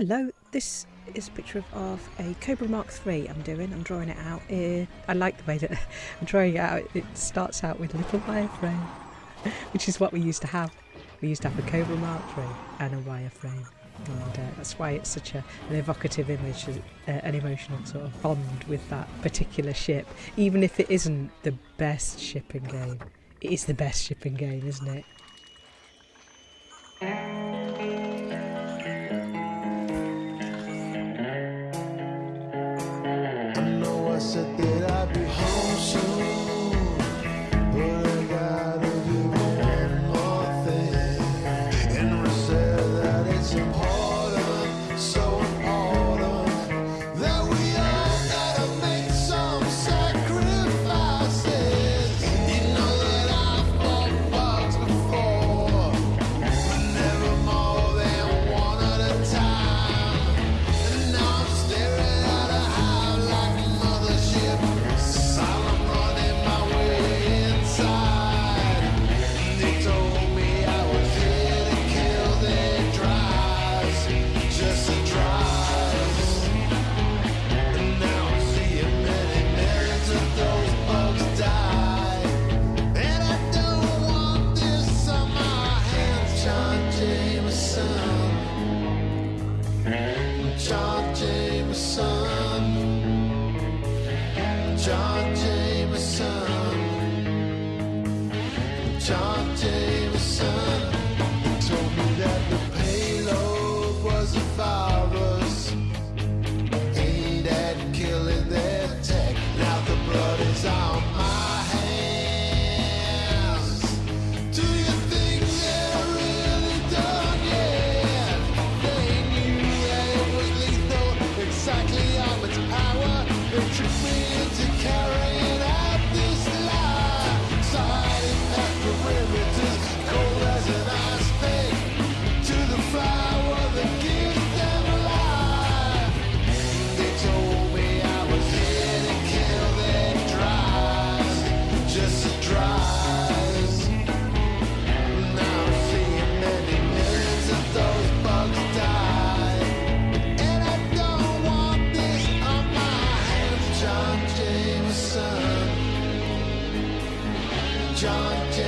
Hello, this is a picture of, a Cobra Mark III I'm doing. I'm drawing it out. Uh, I like the way that I'm drawing it out. It starts out with a little wireframe, which is what we used to have. We used to have a Cobra Mark III and a wireframe. And uh, that's why it's such a, an evocative image, uh, an emotional sort of bond with that particular ship. Even if it isn't the best shipping game, it is the best shipping game, isn't it? John.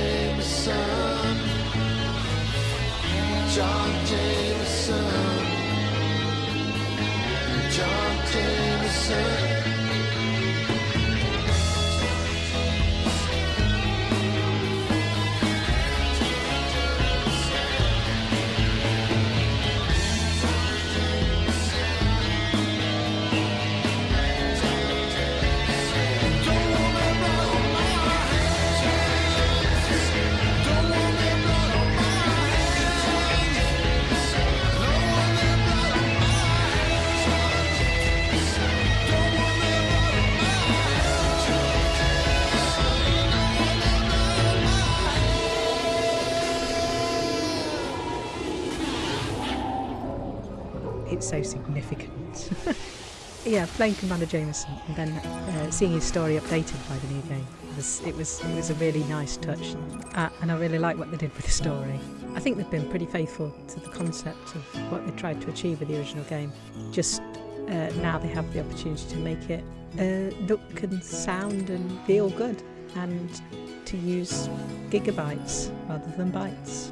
It's so significant. yeah, playing Commander Jameson and then uh, seeing his story updated by the new game it was it was it was a really nice touch, uh, and I really like what they did with the story. I think they've been pretty faithful to the concept of what they tried to achieve with the original game. Just uh, now they have the opportunity to make it uh, look and sound and feel good, and to use gigabytes rather than bytes.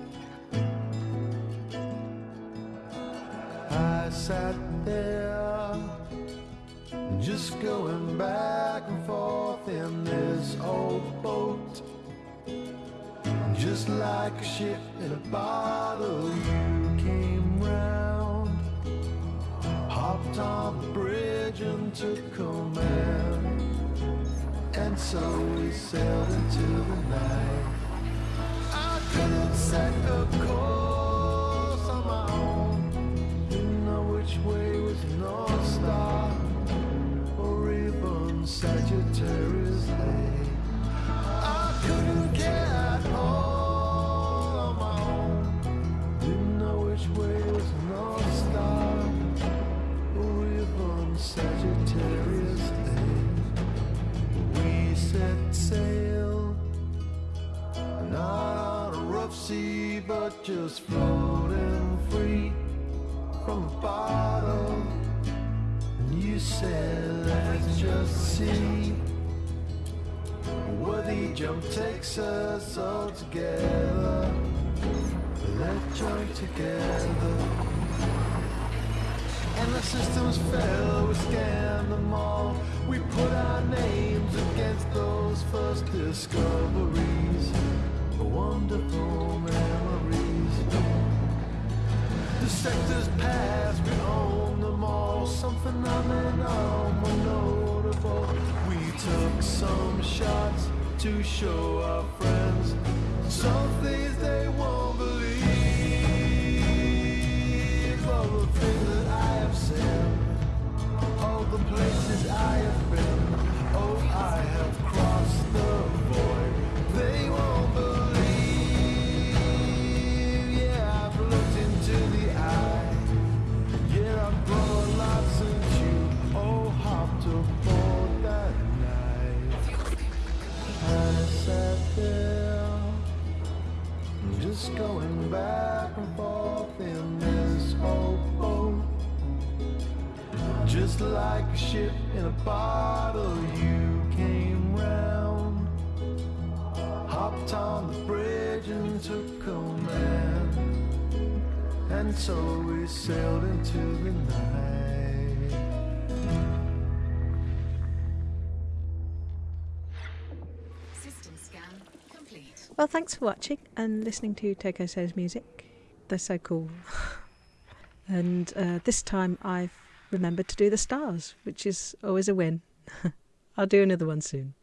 I sat there, just going back and forth in this old boat. Just like a ship in a bottle, you came round, hopped on the bridge and took command. And so we sailed into the night. I couldn't set a course but just floating free from a bottle. And you said, let's just see where the jump takes us all together. Let's join together. And the systems fail, we scanned them all. We put our names against those first discoveries. A Wonderful memories. Some shots to show our friends ship in a bottle, you came round, hopped on the bridge and took command. And so we sailed into the night. System scan complete. Well, thanks for watching and listening to Toko Says Music. They're so cool. and uh, this time I've remembered to do the stars, which is always a win. I'll do another one soon.